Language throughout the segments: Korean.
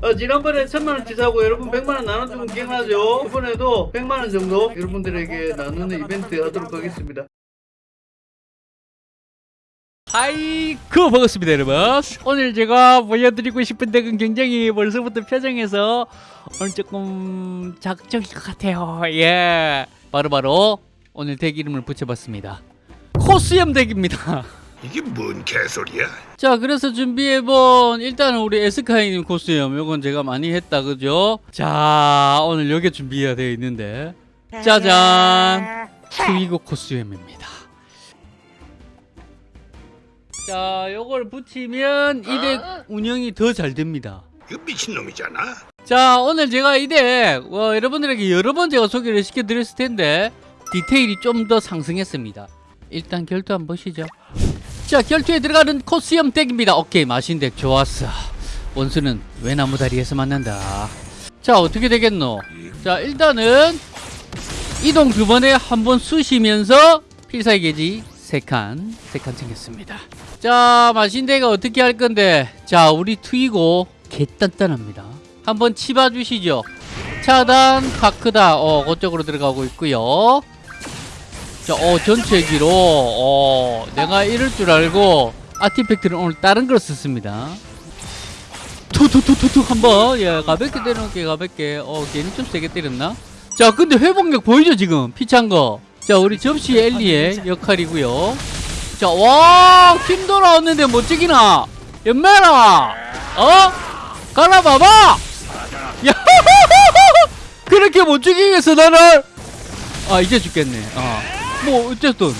어, 지난번에 천만원 치 사고 여러분 백만원 나눠주면 기억나죠? 이번에도 백만원 정도 여러분들에게 나누는 이벤트 하도록 하겠습니다. 아이쿠 반갑습니다 여러분. 오늘 제가 보여드리고 싶은 덱은 굉장히 벌써부터 표정에서 오늘 조금 자극적일 것 같아요. 예. 바로 바로 오늘 덱 이름을 붙여봤습니다. 코스염 덱입니다 이게 뭔 개소리야? 자 그래서 준비해본 일단은 우리 에스카이님 코스염 요건 제가 많이 했다 그죠? 자 오늘 요게 준비가 되어 있는데. 짜잔! 트위고 코스염입니다. 자 요걸 붙이면 이덱 운영이 더 잘 됩니다. 이거 미친놈이잖아. 자 오늘 제가 이덱 어, 여러분들에게 여러 번 제가 소개를 시켜드렸을 텐데 디테일이 좀 더 상승했습니다. 일단 결투 한번 보시죠 자 결투에 들어가는 코스염 덱입니다. 오케이 마신 덱 좋았어. 원수는 외나무다리에서 만난다? 자 어떻게 되겠노? 자 일단은 이동 두 번에 한 번 쑤시면서 필살기 게지 세칸세 칸 챙겼습니다. 자 마신대가 어떻게 할 건데? 자 우리 트이고 개단단합니다. 한번 치봐 주시죠. 차단 파크다. 어 그쪽으로 들어가고 있고요 자 어 전체기로 어 내가 이럴 줄 알고 아티팩트를 오늘 다른 걸 썼습니다. 투투투투투 한번. 예 가볍게 때려놓게 가볍게. 어 괜히 좀 세게 때렸나? 자 근데 회복력 보이죠 지금? 피찬 거 자 우리 접시 엘리의 역할이고요. 자 와 힘 돌아왔는데 멋지기나? 연매라! 어? 갈아봐봐! 야 그렇게 못 죽이겠어 나를 아 이제 죽겠네. 어 뭐 어쨌든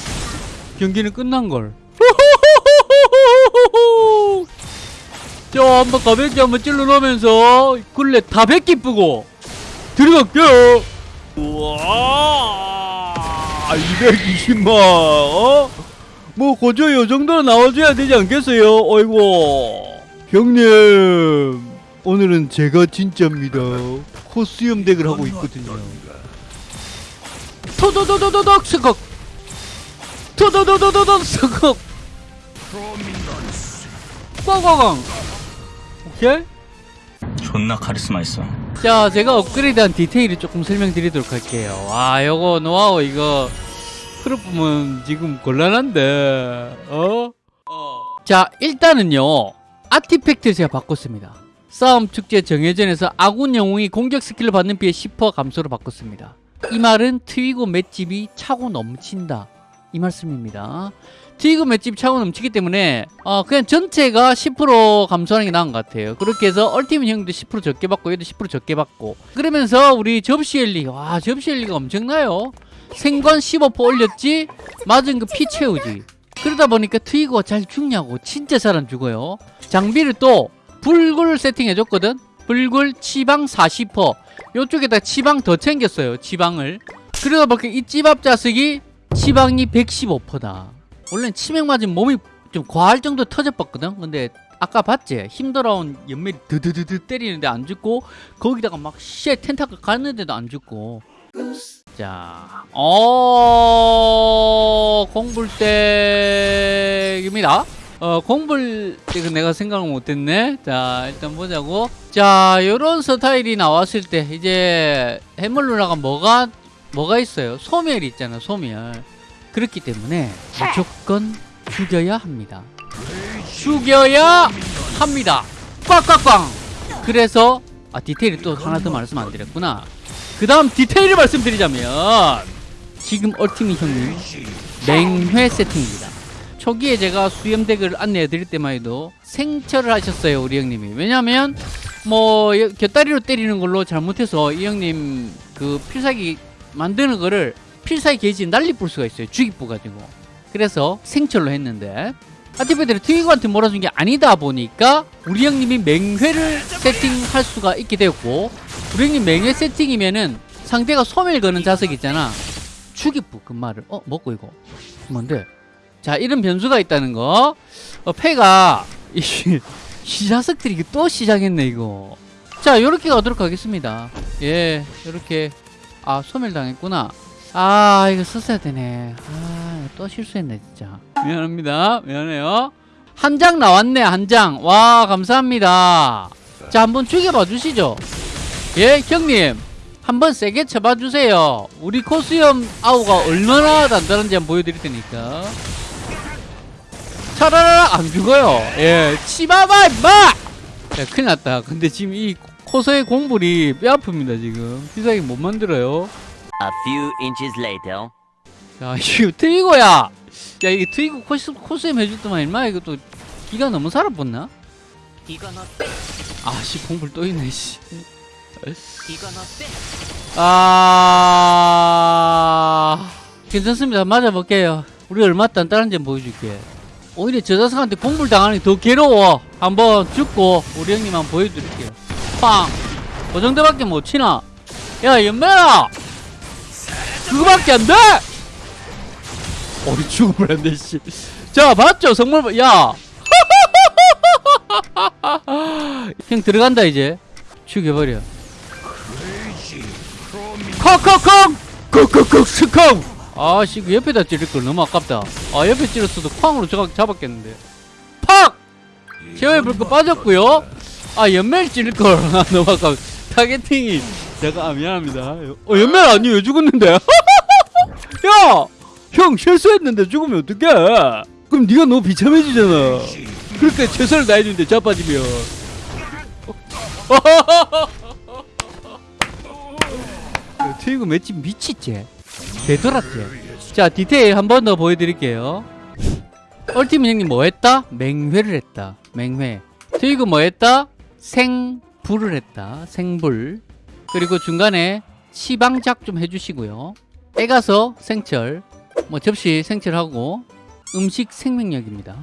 경기는 끝난걸. 자 한번 가볍게 한번 찔러 놓으면서 굴레 다 뱉기 뿌고 들어갈게요. 우와 220만 어? 뭐 고조 요 정도는 나와줘야 되지 않겠어요? 어이구. 형님 오늘은 제가 진짜입니다. 코스염 덱을 하고 있거든요. 토도도도도덕 스걱 토도도도도덕 스걱 꽝꽝꽝 오케이? 존나 카리스마 있어. 자 제가 업그레이드한 디테일을 조금 설명드리도록 할게요. 와 요거 노하우 이거 풀어보면 지금 곤란한데 어? 자 일단은요 artifact를 제가 바꿨습니다. 싸움 축제 정예전에서 아군 영웅이 공격 스킬을 받는 피해 10% 감소로 바꿨습니다. 이 말은 트위고 맷집이 차고 넘친다 이 말씀입니다. 트위고 맷집이 차고 넘치기 때문에 어, 그냥 전체가 10% 감소하는 게 나은 것 같아요. 그렇게 해서 얼티밋 형도 10% 적게 받고 얘도 10% 적게 받고. 그러면서 우리 접시 엘리 와 접시 엘리가 엄청나요. 생관 15% 올렸지? 맞은 그 피 채우지. 그러다 보니까 트위거가 잘 죽냐고 진짜 잘 안 죽어요. 장비를 또 불굴 세팅해줬거든. 불굴 치방 40% 요쪽에다 치방 더 챙겼어요 치방을. 그러다 보니까 이 찌밥 자석이 치방이 115%다 원래는 치맥 맞으면 몸이 좀 과할 정도 터져봤거든 근데 아까 봤지? 힘들어온 연멜이 드드드드 때리는데 안 죽고 거기다가 막쉣 텐타클 갔는데도 안 죽고 자, 어, 공불댁입니다. 어, 공불댁은 내가 생각을 못했네. 자, 일단 보자고. 자, 요런 스타일이 나왔을 때, 이제, 해물루나가 뭐가, 뭐가 있어요? 소멸이 있잖아, 소멸. 그렇기 때문에 무조건 죽여야 합니다. 죽여야 합니다. 꽉꽉꽝! 그래서, 아, 디테일이 또 하나 더 말씀 안 드렸구나. 그 다음 디테일을 말씀드리자면 지금 얼티밋 형님 맹회 세팅입니다 초기에 제가 수염덱을 안내해 드릴 때만 해도 생철을 하셨어요 우리 형님이 왜냐면 뭐 곁다리로 때리는 걸로 잘못해서 이 형님 그 필살기 만드는 거를 필살기 게이지 난리 뿔 수가 있어요. 죽이 뿌가지고. 그래서 생철로 했는데. 아티페드를 트위거한테 몰아준 게 아니다 보니까 우리 형님이 맹회를 세팅할 수가 있게 되었고 우리 형님 맹회 세팅이면은 상대가 소멸 거는 자석 있잖아. 추기부 그 말을 어 먹고 이거? 뭔데? 자 이런 변수가 있다는 거. 어, 패가 이, 이 자석들이 또 시작했네 이거. 자 요렇게 가도록 하겠습니다. 예 요렇게 아 소멸 당했구나. 아 이거 썼어야 되네. 아 또 실수했네 진짜. 미안합니다. 미안해요. 한 장 나왔네 한 장. 와 감사합니다. 자 한번 죽여봐 주시죠. 예 형님. 한번 세게 쳐봐 주세요. 우리 코스염 아우가 얼마나 단단한지 한번 보여드릴 테니까. 차라라 안 죽어요. 예 치봐봐 임마! 야 큰일 났다. 근데 지금 이 코스의 공불이 뼈 아픕니다 지금. 비싸게 못 만들어요. A few inches later. 야 이거 트위고야! 야 이게 트위고 코스, 코스염 해줬더만 임마 이거 또 기가 너무 살아붙나? 아씨 공불 또 있네 씨. 아. 괜찮습니다. 맞아볼게요. 우리 얼마 단단한지 보여줄게. 오히려 저 자석한테 공불 당하는 게 더 괴로워. 한번 죽고 우리 형님 한번 보여드릴게요 팡그 정도밖에 못 치나? 야 연매라 그거밖에 안 돼! 어이 죽으면 안돼 씨자 봤죠? 성물 야. 형 들어간다 이제. 죽여버려. 콩콩콩 콩콩콩 스콩 아씨 그 옆에다 찌를 걸 너무 아깝다. 아 옆에 찌렸어도 쾅으로 잡았겠는데. 팍! 제어의 불꽃 빠졌고요 아 연멜 찌를 걸. 아, 너무 아깝 타겟팅이 제가 아, 미안합니다. 어 연멜 아니 왜 죽었는데? 야 형 실수했는데 죽으면 어떡해? 그럼 네가 너무 비참해지잖아. 그러니까 최선을 다해주는데 자빠지면. 트위고 맷집 미치지 되돌았지 자 디테일 한 번 더 보여드릴게요. 얼티민 형님 뭐 했다? 맹회를 했다. 맹회. 트위고 뭐 했다? 생불을 했다. 생불. 그리고 중간에 치방작 좀 해주시고요. 빼가서 생철. 뭐 접시 생철하고 음식 생명력입니다.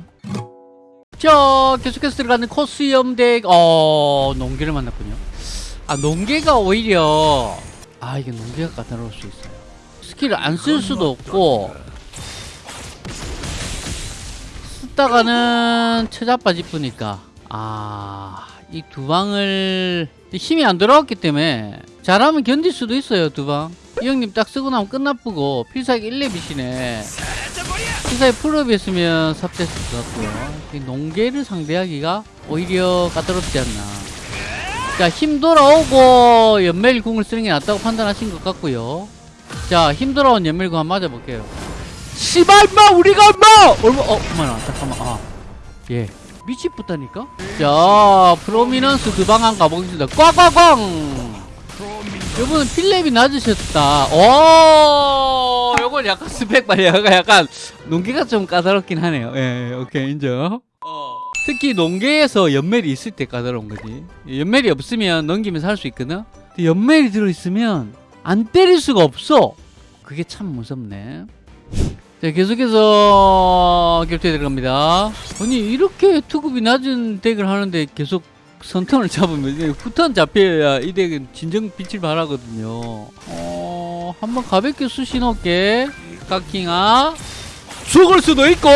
자 계속해서 들어가는 코스염 덱 어... 농계를 만났군요. 아 농계가 오히려 아 이게 농계가 까다로울 수 있어요. 스킬을 안 쓸 수도 없고 쓰다가는 처자빠질 뿐이니까? 아 이 두 방을 힘이 안 들어왔기 때문에 잘하면 견딜 수도 있어요 두방 이 형님 딱 쓰고 나면 끝나쁘고 필살기 1렙이시네 필살기 풀업이 했으면 같고요 이 농계를 상대하기가 오히려 까다롭지 않나 자, 힘 돌아오고 연멜궁을 쓰는 게 낫다고 판단하신 것 같고요. 자, 힘 돌아온 연멜궁 한번 맞아볼게요. 씨발 마 우리가 마 얼마 어 그만아 잠깐만 아 예. 미치겠다니까? 자, 프로미넌스 두방한 가보겠습니다. 꽝꽝꽝! 요번은 필렙이 낮으셨다. 오, 요건 약간 스펙 약간, 약간, 농기가 좀 까다롭긴 하네요. 예, 예, 오케이, 인정. 특히 농계에서 연멜이 있을 때 까다로운 거지. 연멜이 없으면 넘기면서 할 수 있거든? 근데 연멜이 들어있으면 안 때릴 수가 없어! 그게 참 무섭네. 자, 계속해서 격투에 들어갑니다. 아니, 이렇게 투급이 낮은 덱을 하는데 계속 선턴을 잡으면, 후턴 잡혀야 이 덱은 진정 빛을 발하거든요. 어, 한번 가볍게 수시 넣을게. 카킹아. 죽을 수도 있고!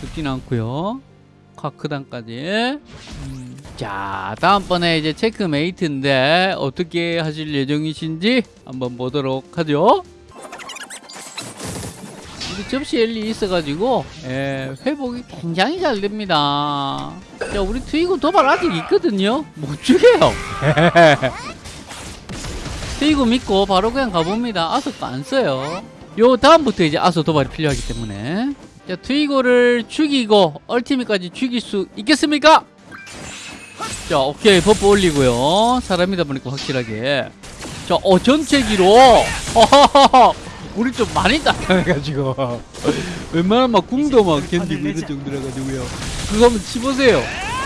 죽진 않고요 카크단까지 음, 자 다음번에 이제 체크메이트인데 어떻게 하실 예정이신지 한번 보도록 하죠 우리 접시 엘리 있어가지고 예, 회복이 굉장히 잘 됩니다. 자 우리 트위고 도발 아직 있거든요? 못 죽여요. 트위고 믿고 바로 그냥 가봅니다. 아서도 안 써요. 요 다음부터 이제 아서 도발이 필요하기 때문에. 자 트위고를 죽이고 얼티밋까지 죽일 수 있겠습니까? 자 오케이. buff 올리고요. 사람이다 보니까 확실하게. 자 어 전체기로. 허허허 우리 좀 많이 따라해가지고. 웬만하면 막 궁도 막 견디고 이런 정도라 가지고요. 그거 한번 치보세요.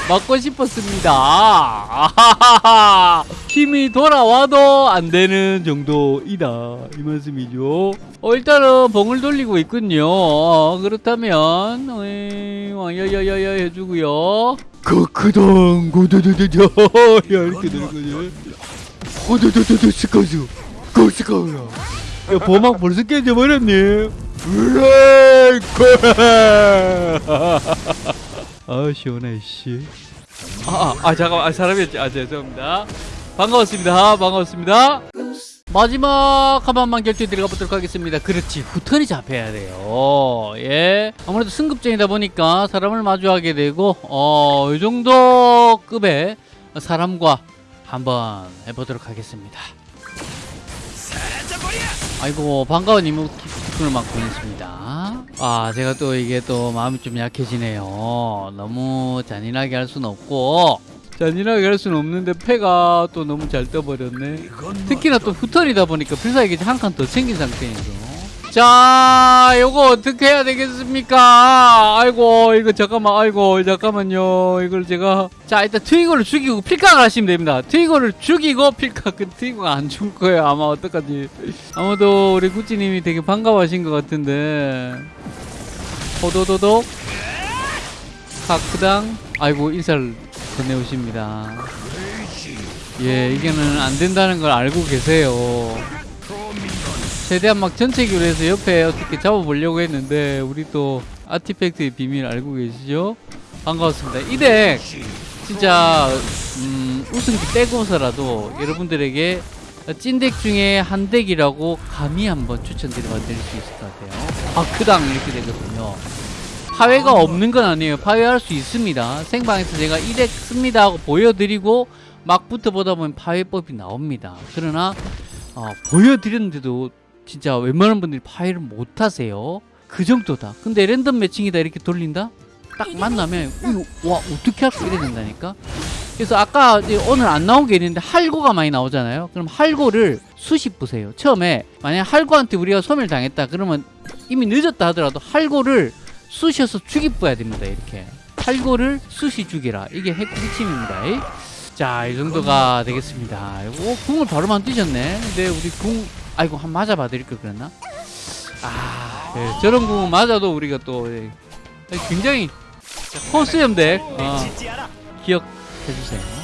맞고 싶었습니다. 아하하하. 힘이 돌아와도 안 되는 정도이다. 이 말씀이죠. 어 일단은 봉을 돌리고 있군요. 어, 그렇다면 어이, 와야야야야 해주고요. 크크동 고도도도도 야 이렇게 되는 거지 고도도도도 스카스 고스카우라 야 보막 벌써 깨져버렸니 으라이 아 시원해 씨. 아, 아, 아 잠깐만 아, 사람이었지. 아 죄송합니다. 반가웠습니다. 반가웠습니다. 마지막 한 번만 결투에 들어가 보도록 하겠습니다. 그렇지. 후턴이 잡혀야 돼요. 예. 아무래도 승급전이다 보니까 사람을 마주하게 되고, 어, 이 정도 급의 사람과 한번 해보도록 하겠습니다. 아이고, 반가운 이모티콘을 막 보냈습니다. 아, 제가 또 이게 또 마음이 좀 약해지네요. 너무 잔인하게 할 수는 없고, 잔인하게 할 수는 없는데 패가 또 너무 잘 떠버렸네. 특히나 또 후턴이다 보니까 필살기 한 칸 더 챙긴 상태에서. 자, 요거 어떻게 해야 되겠습니까? 아이고, 이거 잠깐만, 아이고, 잠깐만요. 이걸 제가. 자, 일단 트위거를 죽이고 필각을 하시면 됩니다. 트위거를 죽이고 필각, 그 트위거가 안 죽을 거예요. 아마 어떡하지. 아무도 우리 구찌님이 되게 반가워하신 것 같은데. 호도도독. 카크당. 아이고, 인사를 건네오십니다. 예, 이게는 안 된다는 걸 알고 계세요. 최대한 막 전체기로 해서 옆에 어떻게 잡아보려고 했는데 우리 또 아티팩트의 비밀 알고 계시죠? 반가웠습니다. 이 덱 진짜 음, 우승기 떼고서라도 여러분들에게 찐덱 중에 한 덱이라고 감히 한번 추천드려 드릴 수 있을 것 같아요. 아크당 이렇게 되거든요. 파회가 없는 건 아니에요. 파회할 수 있습니다. 생방에서 제가 이 덱 씁니다 하고 보여드리고 막 붙어보다 보면 파회법이 나옵니다. 그러나 어, 보여드렸는데도 진짜 웬만한 분들이 파회를 못 하세요. 그 정도다. 근데 랜덤 매칭이다 이렇게 돌린다? 딱 만나면 와 어떻게 할까 이래 된다니까. 그래서 아까 오늘 안 나온 게 있는데 할고가 많이 나오잖아요. 그럼 할고를 수십 보세요. 처음에 만약 할고한테 우리가 소멸 당했다 그러면 이미 늦었다 하더라도 할고를 쑤셔서 죽이뿌야 됩니다. 이렇게 할고를 쑤시 죽이라 이게 핵 핵심입니다. 이. 자, 이 정도가 되겠습니다. 오, 궁을 바로 만드셨네. 근데 우리 궁, 아이고, 한 맞아 봐 드릴 걸 그랬나? 아, 예, 저런 궁 맞아도 우리가 또 예, 굉장히 호수염 덱 어, 기억해주세요.